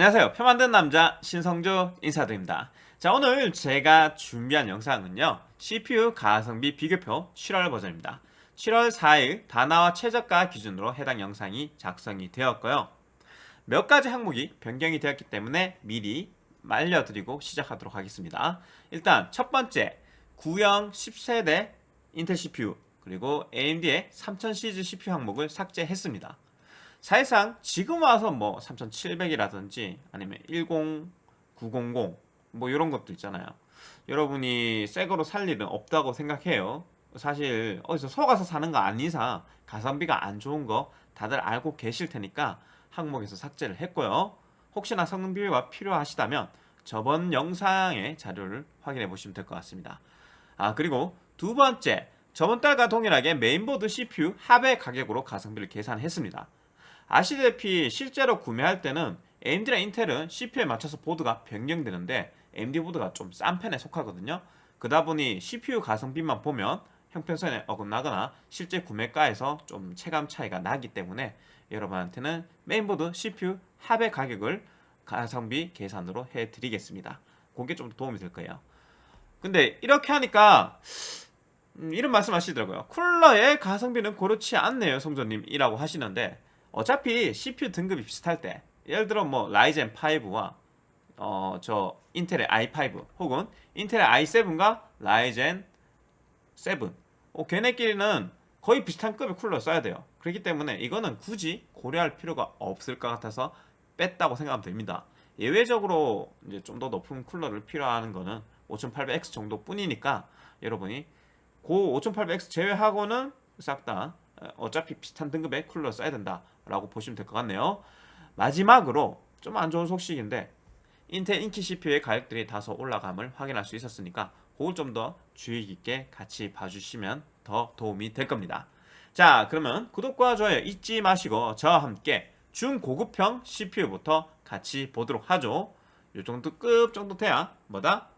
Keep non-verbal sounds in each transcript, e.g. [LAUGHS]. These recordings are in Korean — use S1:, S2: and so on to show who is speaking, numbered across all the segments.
S1: 안녕하세요. 표 만든 남자 신성조 인사드립니다. 자 오늘 제가 준비한 영상은요. CPU 가성비 비교표 7월 버전입니다. 7월 4일 다나와 최저가 기준으로 해당 영상이 작성이 되었고요. 몇 가지 항목이 변경이 되었기 때문에 미리 말려드리고 시작하도록 하겠습니다. 일단 첫 번째 구형 10세대 인텔 CPU 그리고 AMD의 3000시리즈 CPU 항목을 삭제했습니다 사실상 지금 와서 뭐 3700이라든지 아니면 10, 900 뭐 이런 것도 있잖아요. 여러분이 새 거로 살 일은 없다고 생각해요. 사실 어디서 속아서 사는 거 아닌 이상 가성비가 안 좋은 거 다들 알고 계실 테니까 항목에서 삭제를 했고요. 혹시나 성능 비교가 필요하시다면 저번 영상의 자료를 확인해 보시면 될 것 같습니다. 아 그리고 두 번째 저번 달과 동일하게 메인보드 CPU 합의 가격으로 가성비를 계산했습니다 아시다시피 실제로 구매할 때는 AMD랑 Intel은 CPU에 맞춰서 보드가 변경되는데 AMD 보드가 좀 싼 편에 속하거든요. 그러다 보니 CPU 가성비만 보면 형평성에 어긋나거나 실제 구매가에서 좀 체감 차이가 나기 때문에 여러분한테는 메인보드 CPU 합의 가격을 가성비 계산으로 해드리겠습니다. 그게 좀 도움이 될 거예요. 근데 이렇게 하니까 음, 이런 말씀 하시더라고요. 쿨러의 가성비는 그렇지 않네요 성조님 이라고 하시는데 어차피 CPU 등급이 비슷할 때 예를 들어 뭐 라이젠 5와 어 저 인텔의 i5 혹은 인텔의 i7과 라이젠 7 어, 걔네끼리는 거의 비슷한 급의 쿨러 써야 돼요. 그렇기 때문에 이거는 굳이 고려할 필요가 없을 것 같아서 뺐다고 생각하면 됩니다. 예외적으로 이제 좀 더 높은 쿨러를 필요하는 거는 5800X 정도 뿐이니까 여러분이 고 5800X 제외하고는 싹 다 어, 어차피 비슷한 등급의 쿨러 써야 된다라고 보시면 될 것 같네요. 마지막으로 좀 안 좋은 소식인데 인텔 인기 CPU의 가격들이 다소 올라감을 확인할 수 있었으니까 그걸 좀 더 주의 깊게 같이 봐주시면 더 도움이 될 겁니다. 자 그러면 구독과 좋아요 잊지 마시고 저와 함께 중고급형 CPU부터 같이 보도록 하죠. 이 정도 급 정도 돼야 뭐다?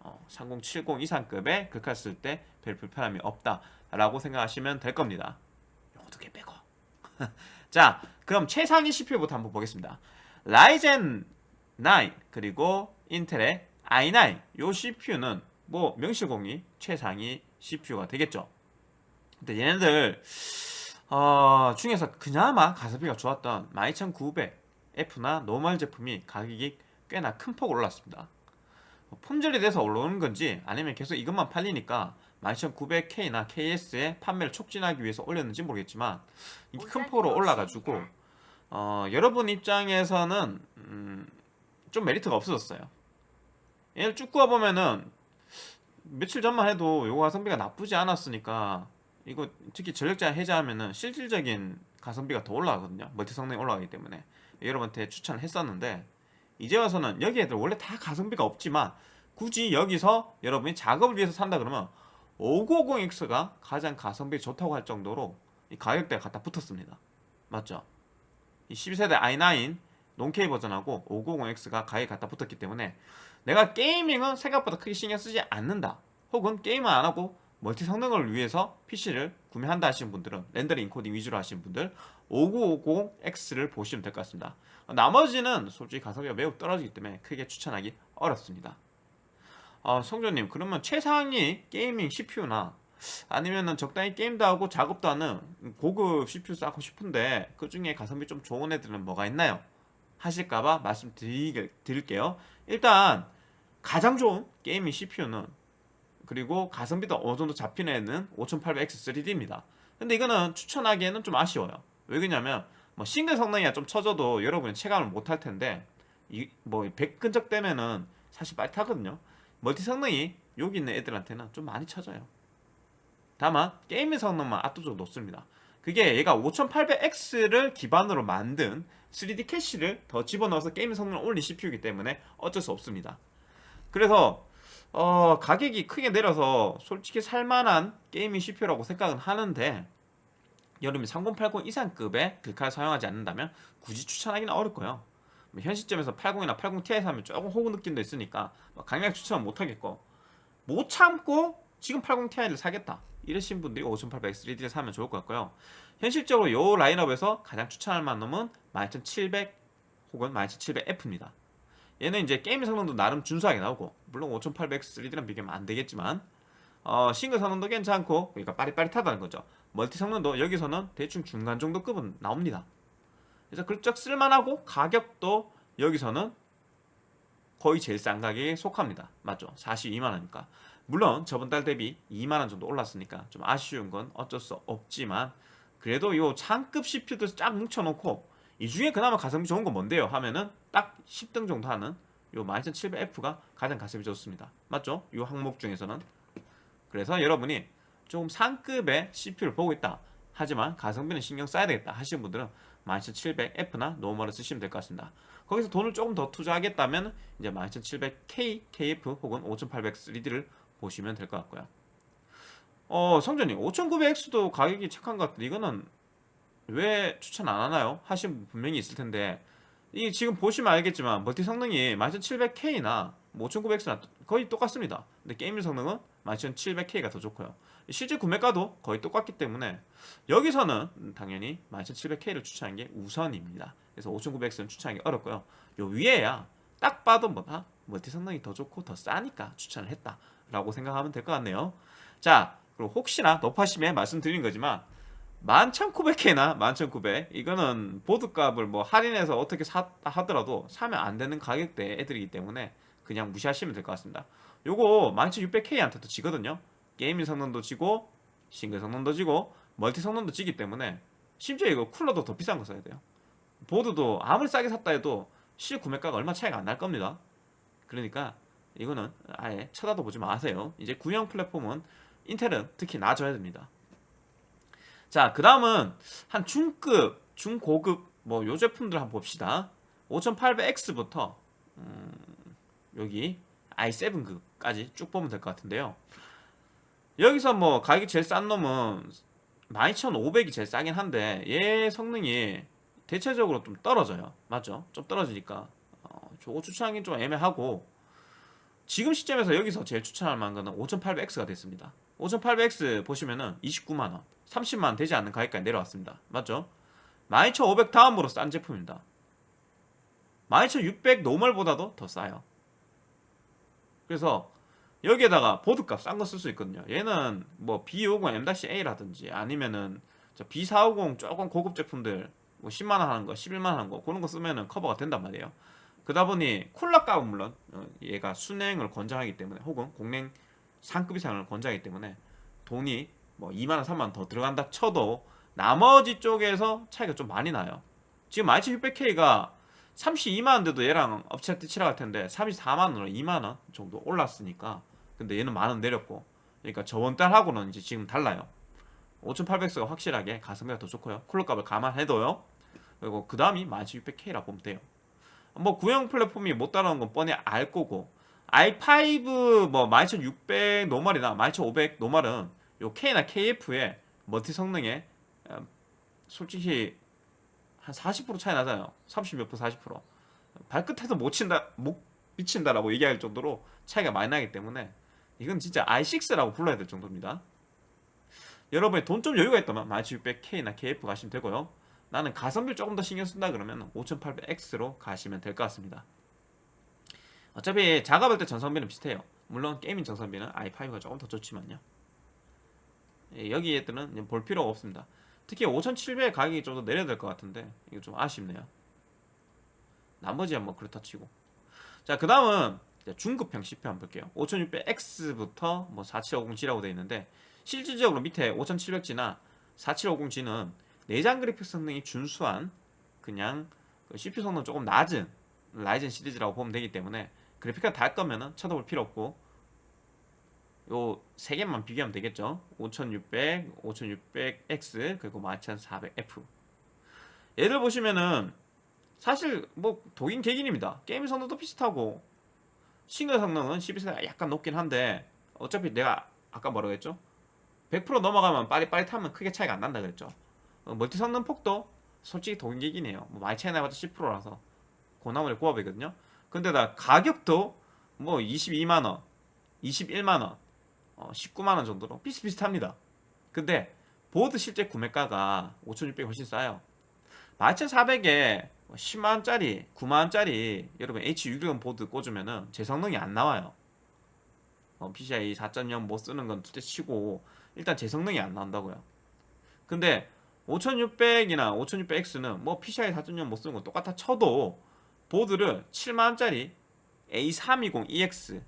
S1: 어, 3070 이상급의 글카 쓸 때 별 불편함이 없다라고 생각하시면 될 겁니다. [LAUGHS] 자 그럼 최상위 CPU부터 한번 보겠습니다. Ryzen 9 그리고 Intel의 i9 요 CPU는 뭐 명실공히 최상위 CPU가 되겠죠. 근데 얘네들 어, 중에서 그나마 가성비가 좋았던 12900F나 normal 제품이 가격이 꽤나 큰 폭 올랐습니다. 품절이 돼서 올라오는 건지 아니면 계속 이것만 팔리니까 12900K나 KS의 판매를 촉진하기 위해서 올렸는지 모르겠지만 이게 큰 폭으로 올라가지고 어, 여러분 입장에서는 음, 좀 메리트가 없어졌어요. 얘를 쭉 구워보면은 며칠 전만 해도 요거 가성비가 나쁘지 않았으니까 이거 특히 전력자 해제하면은 실질적인 가성비가 더 올라가거든요. 멀티 성능이 올라가기 때문에. 여러분한테 추천을 했었는데 이제 와서는 여기 애들 원래 다 가성비가 없지만 굳이 여기서 여러분이 작업을 위해서 산다 그러면 590X가 가장 가성비 좋다고 할 정도로 이 가격대가 갖다 붙었습니다. 맞죠? 이 12세대 i9 논케이 버전하고 590X가 가격이 갖다 붙었기 때문에 내가 게이밍은 생각보다 크게 신경 쓰지 않는다. 혹은 게임을 안하고 멀티 성능을 위해서 PC를 구매한다 하시는 분들은 렌더링 인코딩 위주로 하시는 분들 5950X를 보시면 될 것 같습니다. 나머지는 솔직히 가성비가 매우 떨어지기 때문에 크게 추천하기 어렵습니다. 아, 성조님 그러면 최상위 gaming CPU나 아니면은 적당히 게임도 하고 작업도 하는 고급 CPU 사고 싶은데 그 중에 가성비 좀 좋은 애들은 뭐가 있나요? 하실까봐 말씀드릴게요. 일단 가장 좋은 gaming CPU는 그리고 가성비도 어느 정도 잡히는 애는 5800X3D입니다. 근데 이거는 추천하기에는 좀 아쉬워요. 왜 그러냐면 뭐 싱글 성능이야 좀 쳐져도 여러분이 체감을 못할 텐데 뭐100 근접 되면은 사실 빠릿하거든요 multi 성능이 여기 있는 애들한테는 좀 많이 쳐져요. 다만 게임의 성능만 압도적으로 높습니다. 그게 얘가 5800X를 기반으로 만든 3D cache를 더 집어넣어서 게임 성능을 올린 CPU이기 때문에 어쩔 수 없습니다. 그래서 어, 가격이 크게 내려서 솔직히 살만한 gaming CPU라고 생각은 하는데 여름에 3080 이상급의 글카를 사용하지 않는다면 굳이 추천하기는 어렵고요. 뭐 현 시점에서 80이나 80ti 사면 조금 호구 느낌도 있으니까 뭐 강력 추천 못하겠고 못 참고 지금 80ti를 사겠다 이러신 분들이 5800X3D를 사면 좋을 것 같고요 현실적으로 이 라인업에서 가장 추천할 만한 놈은 12700 혹은 12700F입니다. 얘는 이제 게임 성능도 나름 준수하게 나오고 물론 5800X 3D랑 비교하면 안 되겠지만 어, 싱글 성능도 괜찮고 그러니까 빠릿빠릿하다는 거죠. 멀티 성능도 여기서는 대충 중간 정도 급은 나옵니다. 그래서 그럭저럭 쓸만하고 가격도 여기서는 거의 제일 싼 가격에 속합니다. 맞죠? 42만원이니까. 물론 저번 달 대비 2만원 정도 올랐으니까 좀 아쉬운 건 어쩔 수 없지만 그래도 요 창급 CPU도 쫙 뭉쳐놓고 이 중에 그나마 가성비 좋은 건 뭔데요? 하면은 딱 10등 정도 하는 요 12700F가 가장 가성비 좋습니다. 맞죠? 요 항목 중에서는 그래서 여러분이 조금 상급의 CPU를 보고 있다. 하지만 가성비는 신경 써야 되겠다 하시는 분들은 12700F나 normal을 쓰시면 될 것 같습니다. 거기서 돈을 조금 더 투자하겠다면 이제 12700K, KF 혹은 5800 3D를 보시면 될 것 같고요. 어, 성조님 5900X도 가격이 착한 것 같은데 이거는 왜 추천 안 하나요? 하신 분 분명히 있을 텐데 이 지금 보시면 알겠지만 멀티 성능이 12700K나 5900X나 거의 똑같습니다. 근데 게임 성능은 12700K가 더 좋고요. 실제 구매가도 거의 똑같기 때문에 여기서는 당연히 12700K를 추천하는 게 우선입니다. 그래서 5900X는 추천하기 어렵고요. 요 위에야 딱 봐도 뭐다 멀티 성능이 더 좋고 더 싸니까 추천을 했다라고 생각하면 될 것 같네요. 자, 그리고 혹시나 높아심에 말씀드린 거지만 11,900K나 11,900 이거는 보드값을 뭐 할인해서 어떻게 사, 하더라도 사면 안 되는 가격대 애들이기 때문에 그냥 무시하시면 될 것 같습니다. 요거 12600K한테도 지거든요. gaming 성능도 지고 싱글 성능도 지고 multi 성능도 지기 때문에 심지어 이거 쿨러도 더 비싼 거 써야 돼요. 보드도 아무리 싸게 샀다 해도 실 구매가가 얼마 차이가 안 날 겁니다. 그러니까 이거는 아예 쳐다도 보지 마세요. 이제 구형 플랫폼은 인텔은 특히 놔줘야 됩니다. 자, 그 다음은 한 중급, 중고급 뭐 요 제품들 한번 봅시다. 5800X부터 음, 여기 i7급까지 쭉 보면 될 것 같은데요. 여기서 뭐 가격이 제일 싼 놈은 12500이 제일 싸긴 한데 얘 성능이 대체적으로 좀 떨어져요. 맞죠? 좀 떨어지니까 어, 저거 추천하기는 좀 애매하고 지금 시점에서 여기서 제일 추천할 만한 거는 5800X가 됐습니다. 5800X 보시면은 29만원 30만원 되지 않는 가격까지 내려왔습니다. 맞죠? 12500 다음으로 싼 제품입니다. 12600 노멀보다도 더 싸요. 그래서 여기에다가 보드값 싼 거 쓸 수 있거든요. 얘는 뭐 B50 M-A라든지 아니면은 B450 조금 고급 제품들 뭐 10만원 하는 거, 11만원 하는 거 그런 거 쓰면은 커버가 된단 말이에요. 그러다 보니 쿨러 값은 물론 어, 얘가 순행을 권장하기 때문에 혹은 공랭 상급 이상을 권장하기 때문에 돈이 뭐 2만원, 3만원 더 들어간다 쳐도 나머지 쪽에서 차이가 좀 많이 나요. 지금 i7600K가 32만원대도 얘랑 업체한테 치러갈 텐데 34만원으로 2만원 정도 올랐으니까 근데 얘는 만 원 내렸고. 그러니까 저번 달하고는 이제 지금 달라요. 5800X가 확실하게 가성비가 더 좋고요. 쿨러 값을 감안해도요. 그리고 그 다음이 12600K라 보면 돼요. 뭐 구형 플랫폼이 못 따라오는 건 뻔히 알 거고. i5 뭐 12600 normal이나 12500 normal은 요 K나 KF의 multi 성능에 어, 솔직히 한 40% 차이 나잖아요. 30몇 프로 40% 발끝에도 못 친다 못 미친다라고 얘기할 정도로 차이가 많이 나기 때문에 이건 진짜 i6라고 불러야 될 정도입니다. 여러분이 돈 좀 여유가 있다면 12600K나 KF 가시면 되고요. 나는 가성비를 조금 더 신경 쓴다 그러면 5800X로 가시면 될 것 같습니다. 어차피 작업할 때 전성비는 비슷해요. 물론 게이밍 전성비는 i5가 조금 더 좋지만요. 예, 여기 애들은 볼 필요가 없습니다. 특히 5,700 가격이 좀 더 내려야 될 것 같은데 이거 좀 아쉽네요. 나머지야 뭐 그렇다 치고. 자, 그 다음은 중급형 CPU 한번 볼게요. 5600X부터 뭐 4750G라고 되어 있는데 실질적으로 밑에 5700G나 4750G는 내장 그래픽 성능이 준수한 그냥 그 CPU 성능 조금 낮은 라이젠 시리즈라고 보면 되기 때문에 그래픽카드 달 거면은 쳐다볼 필요 없고 요 세 개만 비교하면 되겠죠? 5600, 5600X 그리고 12400F 얘를 보시면은 사실 뭐 독인 개긴입니다. 게임 성능도 비슷하고 싱글 성능은 12세대가 약간 높긴 한데 어차피 내가 아까 뭐라고 했죠? 100% 넘어가면 빠릿빠릿하면 크게 차이가 안 난다 그랬죠. 어, multi 성능 폭도 솔직히 도긴개긴이에요. 뭐 많이 차이 나봤자 10%라서 그 나물에 그 밥이거든요. 근데다 가격도 뭐 22만원 21만원 어, 19만원 정도로 비슷비슷합니다. 근데 보드 실제 구매가가 5600이 훨씬 싸요. 12400에 10만원짜리 9만원짜리 여러분 H610 보드 꽂으면은 제 성능이 안 나와요. 어, PCI 4.0 못 쓰는 건 둘째 치고 일단 제 성능이 안 나온다고요. 근데 5600이나 5600X는 뭐 PCI 4.0 못 쓰는 건 똑같아 쳐도 보드를 7만원짜리 A320EX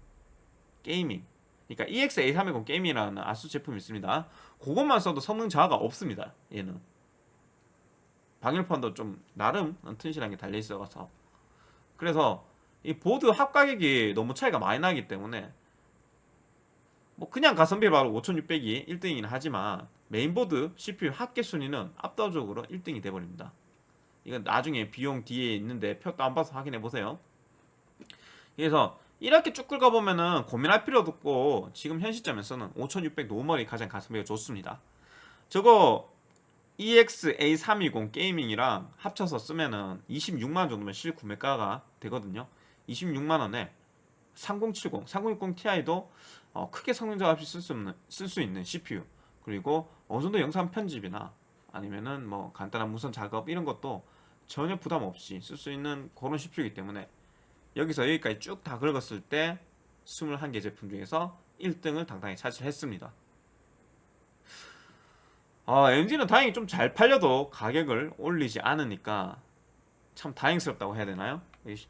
S1: 게이밍. 그러니까 EX A320 게이밍이라는 아수 제품이 있습니다. 그것만 써도 성능 저하가 없습니다 얘는 방열판도 좀 나름 튼실한 게 달려있어서. 그래서 이 보드 합 가격이 너무 차이가 많이 나기 때문에 뭐 그냥 가성비 바로 5600이 1등이긴 하지만 메인보드 CPU 합계 순위는 압도적으로 1등이 돼버립니다. 이건 나중에 비용 뒤에 있는데 표 다운받아서 확인해 보세요. 그래서 이렇게 쭉 긁어보면은 고민할 필요도 없고 지금 현 시점에서는 5600 normal이 가장 가성비가 좋습니다. 저거 EX-A320 gaming이랑 합쳐서 쓰면은 26만원 정도면 실구매가가 되거든요. 26만원에 3070, 3060 Ti도 어, 크게 성능 작업 없이 쓸수 있는, 쓸 수 있는 CPU 그리고 어느 정도 영상 편집이나 아니면은 뭐 간단한 무선 작업 이런 것도 전혀 부담 없이 쓸 수 있는 그런 CPU이기 때문에 여기서 여기까지 쭉 다 긁었을 때 21개 제품 중에서 1등을 당당히 차지했습니다 아, MD는 다행히 좀 잘 팔려도 가격을 올리지 않으니까 참 다행스럽다고 해야 되나요?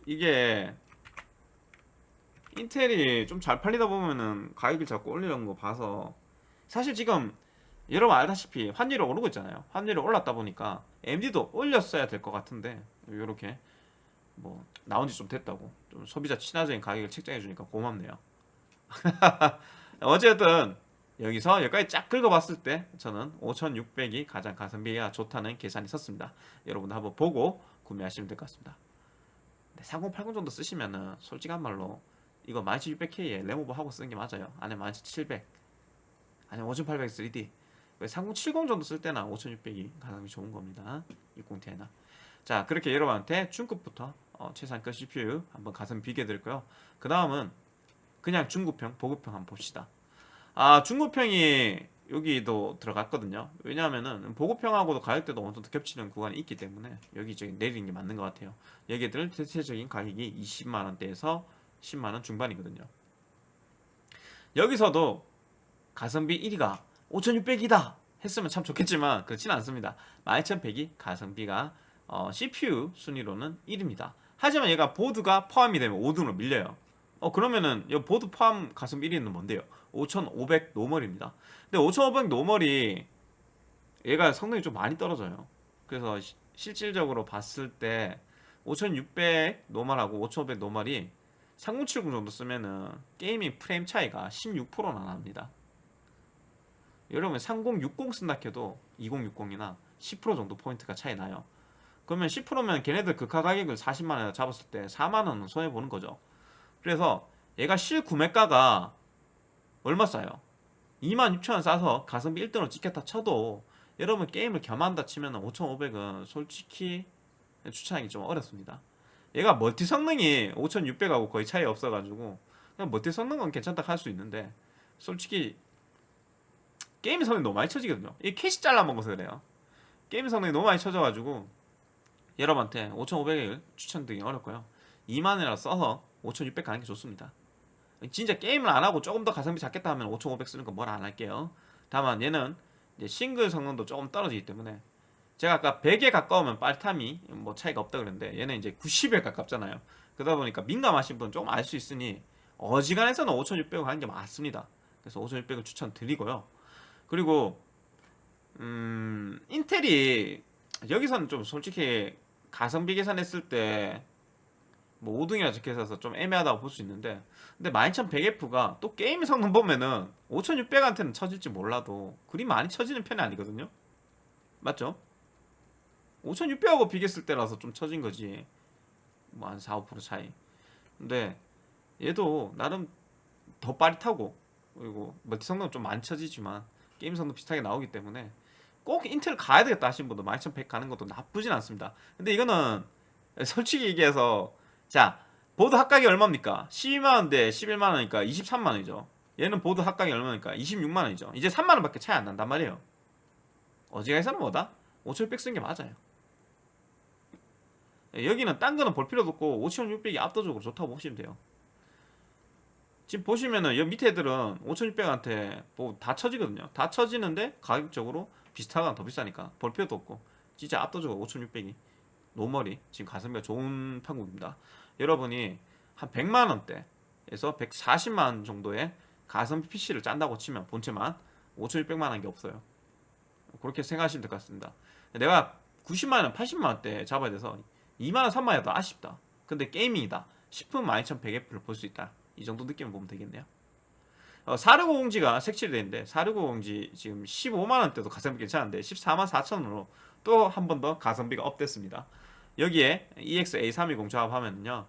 S1: 이게 인텔이 좀 잘 팔리다 보면은 가격을 자꾸 올리는 거 봐서 사실 지금 여러분 알다시피 환율이 오르고 있잖아요. 환율이 올랐다 보니까 AMD도 올렸어야 될 것 같은데 이렇게 뭐 나온 지 좀 됐다고. 좀 소비자 친화적인 가격을 책정해 주니까 고맙네요. [LAUGHS] 어쨌든 여기서 여기까지 쫙 긁어봤을 때 저는 5600이 가장 가성비가 좋다는 계산이 섰습니다. 여러분도 한번 보고 구매하시면 될 것 같습니다. 3080 정도 쓰시면은 솔직한 말로 이거 12600K에 레모버 하고 쓰는 게 맞아요. 안에 12700 아니면 5800 3D 3070 정도 쓸 때나 5600이 가성비 좋은 겁니다. 60Ti나. 자 그렇게 여러분한테 중급부터 어, 최상급 CPU 한번 가성비 비교해 드릴 거요 그 다음은 그냥 중급형 보급형 한번 봅시다 아 중고평이 여기도 들어갔거든요. 왜냐하면은 보급평하고도 가격대도 어느 정도 겹치는 구간이 있기 때문에 여기 저기 내리는 게 맞는 것 같아요. 여기들 대체적인 가격이 20만원대에서 10만원 중반이거든요. 여기서도 가성비 1위가 5600이다 했으면 참 좋겠지만 그렇지는 않습니다. 12100이 가성비가 어, CPU 순위로는 1위입니다. 하지만 얘가 보드가 포함이 되면 5등으로 밀려요 어 그러면은 이 보드 포함 가성비 1위는 뭔데요? 5500 normal입니다. 근데 5500 normal이 얘가 성능이 좀 많이 떨어져요. 그래서 시, 실질적으로 봤을 때 5600 normal하고 5500 normal이 3070 정도 쓰면은 gaming 프레임 차이가 16%나 납니다. 여러분 3060 쓴다 해도 2060이나 10% 정도 포인트가 차이 나요. 그러면 10%면 걔네들 극하 가격을 40만원에 잡았을 때 4만원은 손해보는 거죠 그래서 얘가 실구매가가 얼마 싸요? 26,000원 싸서 가성비 1등으로 찍혔다 쳐도 여러분 게임을 겸한다 치면 5,500은 솔직히 추천하기 좀 어렵습니다. 얘가 멀티 성능이 5,600하고 거의 차이 없어가지고 그냥 멀티 성능은 괜찮다 할 수 있는데 솔직히 게임 성능이 너무 많이 쳐지거든요. 이 캐시 잘라먹어서 그래요. 게임 성능이 너무 많이 쳐져가지고 여러분한테 5,500을 추천드리기 어렵고요. 2만원이라 써서 5,600 가는 게 좋습니다 진짜 게임을 안 하고 조금 더 가성비 잡겠다 하면 5500 쓰는 거 뭐라 안 할게요. 다만 얘는 싱글 성능도 조금 떨어지기 때문에 제가 아까 100에 가까우면 빨탐이 뭐 차이가 없다 그랬는데 얘는 이제 90에 가깝잖아요. 그러다 보니까 민감하신 분 조금 알 수 있으니 어지간해서는 5600을 하는 게 맞습니다. 그래서 5600을 추천드리고요. 그리고 음 인텔이 여기서는 좀 솔직히 가성비 계산했을 때 뭐 5등이라 적혀있어서 좀 애매하다고 볼 수 있는데. 근데 12100F가 또 게임 성능 보면은 5600한테는 쳐질지 몰라도 그리 많이 쳐지는 편이 아니거든요. 맞죠? 5600하고 비교했을 때라서 좀 쳐진 거지. 뭐 한 4, 5% 차이. 근데 얘도 나름 더 빠릿하고 그리고 멀티 성능 좀 많이 쳐지지만 게임 성능 비슷하게 나오기 때문에 꼭 인텔 가야 되겠다 하신 분도 12100 가는 것도 나쁘진 않습니다. 근데 이거는 솔직히 얘기해서 자 보드 합가가 얼마입니까? 12만원 대 11만원이니까 23만원이죠. 얘는 보드 합가가 얼맙니까? 26만원이죠. 이제 3만원 밖에 차이 안 난단 말이에요. 어지간해서는 뭐다? 5600 쓴 게 맞아요. 예, 여기는 딴 거는 볼 필요도 없고 5600이 압도적으로 좋다고 보시면 돼요. 지금 보시면은 여기 밑에 애들은 5600한테 뭐 다 쳐지거든요. 다 쳐지는데 가격적으로 비슷하거나 더 비싸니까 볼 필요도 없고 진짜 압도적으로 5600이 normal이 지금 가성비가 좋은 형국입니다. 여러분이 한 100만원대에서 140만원 정도의 가성비 PC를 짠다고 치면 본체만 5600만 한 게 없어요. 그렇게 생각하시면 될 것 같습니다. 내가 90만원 80만원대 잡아야 돼서 2만원 3만원이 더 아쉽다. 근데 게이밍이다 싶으면 12100F를 볼 수 있다. 이 정도 느낌을 보면 되겠네요. 어, 4650G가 색칠이 되는데 4650G 지금 15만원대도 가성비 괜찮은데 14만 4천원으로 또 한 번 더 가성비가 업됐습니다. 여기에 EX-A320 조합하면요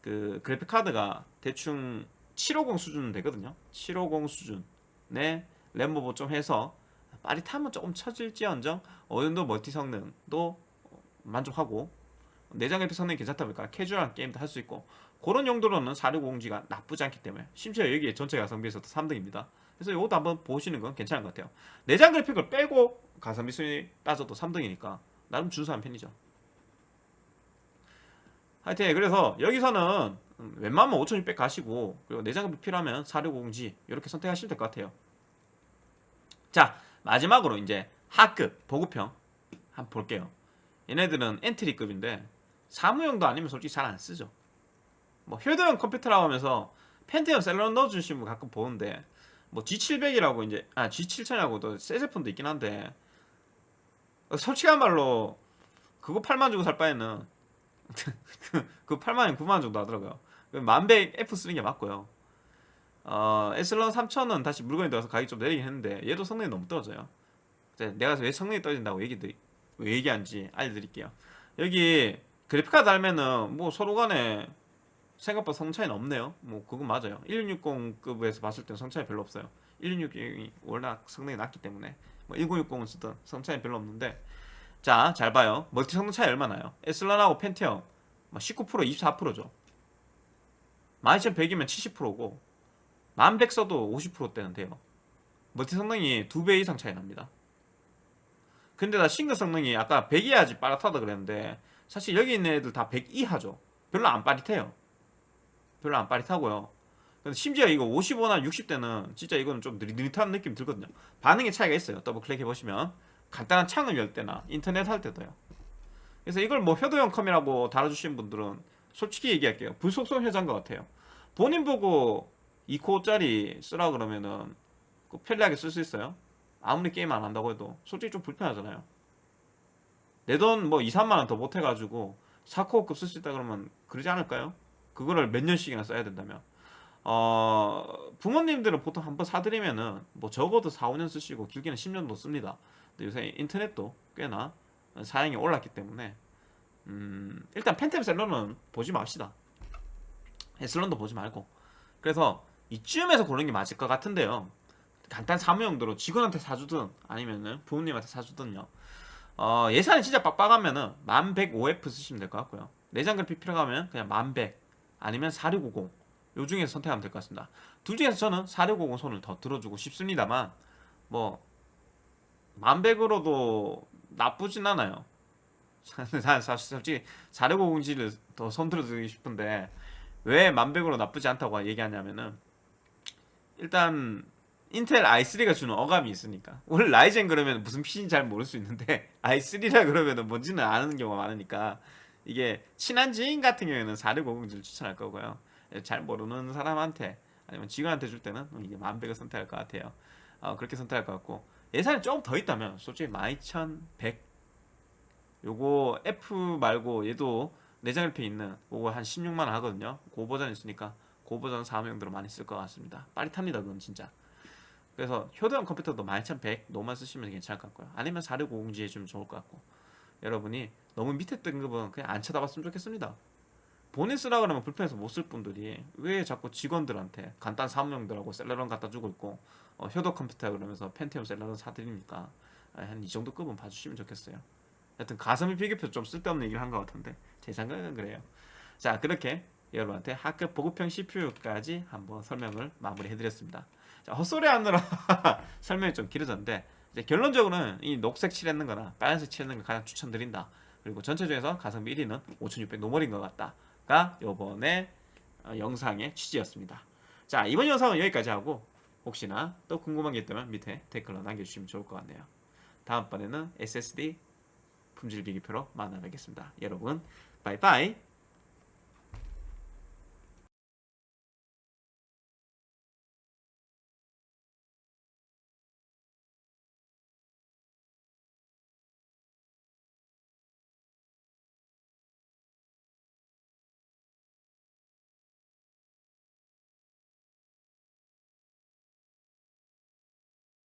S1: 그 그래픽 카드가 대충 750 수준 되거든요. 750 수준의 램모버 좀 해서 빠릿하면 조금 처질지언정 어느 정도 멀티 성능도 만족하고 내장 그래픽 성능이 괜찮다 보니까 캐주얼한 게임도 할 수 있고 그런 용도로는 4650G가 나쁘지 않기 때문에 심지어 여기에 전체 가성비에서도 3등입니다. 그래서 이것도 한번 보시는 건 괜찮은 것 같아요. 내장 그래픽을 빼고 가성비 순위 따져도 3등이니까 나름 준수한 편이죠. 하여튼 그래서 여기서는 음, 웬만하면 5600 가시고 그리고 내장 그래픽 필요하면 4650G 이렇게 선택하시면 될 것 같아요. 자 마지막으로 이제 하급 보급형 한번 볼게요. 얘네들은 엔트리급인데 사무용도 아니면 솔직히 잘 안 쓰죠 뭐 효도형 컴퓨터라고 하면서 펜티엄 셀러 넣어주시는 분 가끔 보는데 뭐 G700이라고 이제 아 G7000이라고도 새 제품도 있긴 한데 솔직한 말로 그거 8만 주고 살 바에는 그 8만원 9만원 정도 하더라고요. 만백 F 쓰는 게 맞고요. 어, 에슬런 3000은 다시 물건이 들어가서 가격이 좀 내리긴 했는데 얘도 성능이 너무 떨어져요. 내가 왜 성능이 떨어진다고 얘기 왜 얘기하는지 알려드릴게요. 여기 그래픽카드 달면은 뭐 서로 간에 생각보다 성 차이는 없네요. 뭐 그건 맞아요. 1660급에서 봤을 때는 성 차이 별로 없어요. 1660이 워낙 성능이 낮기 때문에. 뭐 1060은 쓰던 성 차이 별로 없는데. 자 잘 봐요. 멀티 성능 차이 얼마나요? 에슬런하고 펜티엄 19% 24%죠. 12100이면 70%고 1100 써도 50%대는 돼요. 멀티 성능이 2배 이상 차이 납니다. 근데 나 싱글 성능이 아까 100이어야지 빠릿하다 그랬는데 사실 여기 있는 애들 다 100 이하죠. 별로 안 빠릿해요 별로 안 빠릿하고요. 근데 심지어 이거 55나 60대는 진짜 이거는 좀 느릿느릿한 느낌 들거든요. 반응의 차이가 있어요. 더블 클릭 해보시면. 간단한 창을 열 때나 인터넷 할 때도요. 그래서 이걸 뭐 효도형 컴이라고 달아주신 분들은 솔직히 얘기할게요. 불속성 회자인 것 같아요. 본인 보고 2코어짜리 쓰라 그러면은 그 편리하게 쓸 수 있어요? 아무리 게임 안 한다고 해도 솔직히 좀 불편하잖아요. 내 돈 뭐 2, 3만원 더 못해가지고 4코어급 쓸 수 있다 그러면 그러지 않을까요? 그거를 몇 년씩이나 써야 된다면. 어 부모님들은 보통 한 번 사드리면은 뭐 적어도 4, 5년 쓰시고 길게는 10년도 씁니다. 근데 요새 인터넷도 꽤나 사양이 올랐기 때문에 음 일단 펜템 셀러는 보지 맙시다. 에슬런도 보지 말고. 그래서 이쯤에서 고르는 게 맞을 것 같은데요. 간단 사무용도로 직원한테 사주든 아니면은 부모님한테 사주든요. 어, 예산이 진짜 빡빡하면은 1105F 쓰시면 될 것 같고요. 내장 그래픽 필요하면 그냥 1100 아니면 4650 요 중에서 선택하면 될 것 같습니다. 둘 중에서 저는 4650 손을 더 들어주고 싶습니다만 뭐 1100으로도 나쁘진 않아요. [LAUGHS] 솔직히 4650G를 더 손 들어드리고 싶은데 왜 1100으로 나쁘지 않다고 얘기하냐면은 일단 인텔 i3가 주는 어감이 있으니까. 원래 라이젠 그러면 무슨 PC인지 잘 모를 수 있는데 [LAUGHS] i3라 그러면 뭔지는 아는 경우가 많으니까 이게 친한 지인 같은 경우에는 4650G를 추천할 거고요. 잘 모르는 사람한테 아니면 직원한테 줄 때는 이게 만백을 선택할 것 같아요. 어, 그렇게 선택할 것 같고. 예산이 조금 더 있다면 솔직히 12100 요거 F 말고 얘도 내장 옆에 있는 요거 한 16만원 하거든요. 고 버전 있으니까 고 버전 사무용도로 많이 쓸 것 같습니다. 빠릿합니다 그건 진짜. 그래서 효도형 컴퓨터도 12100 노만 쓰시면 괜찮을 것 같고요. 아니면 4650G 해주면 좋을 것 같고 여러분이 너무 밑에 등급은 그냥 안 쳐다봤으면 좋겠습니다. 본인 쓰라 그러면 불편해서 못 쓸 분들이 왜 자꾸 직원들한테 간단 사무용들하고 셀러런 갖다 주고 있고 어, 효도 컴퓨터 그러면서 펜티엄 셀러런 사드립니까? 한 이 정도 급은 봐주시면 좋겠어요. 하여튼 가성비 비교표 좀 쓸데없는 얘기를 한 것 같은데 제 생각은 그래요. 자 그렇게 여러분한테 학급 보급형 CPU까지 한번 설명을 마무리 해드렸습니다. 자, 헛소리 하느라 [LAUGHS] 설명이 좀 길어졌는데 결론적으로는 이 녹색 칠했는 거나 빨간색 칠했는 거 가장 추천드린다 그리고 전체 중에서 가성비 1위는 5600 normal인 것 같다가 요번에 어, 영상의 취지였습니다. 자 이번 영상은 여기까지 하고 혹시나 또 궁금한 게 있다면 밑에 댓글로 남겨주시면 좋을 것 같네요. 다음번에는 SSD 품질 비교표로 만나 뵙겠습니다. 여러분 바이바이